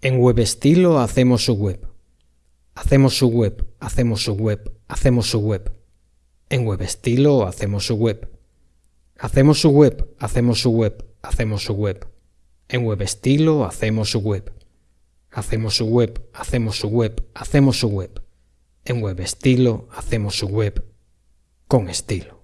En web estilo hacemos su web. Hacemos su web, hacemos su web, hacemos su web. En web estilo hacemos su web. Hacemos su web, hacemos su web, hacemos su web. En web estilo hacemos su web. Hacemos su web, hacemos su web, hacemos su web. En web estilo hacemos su web con estilo.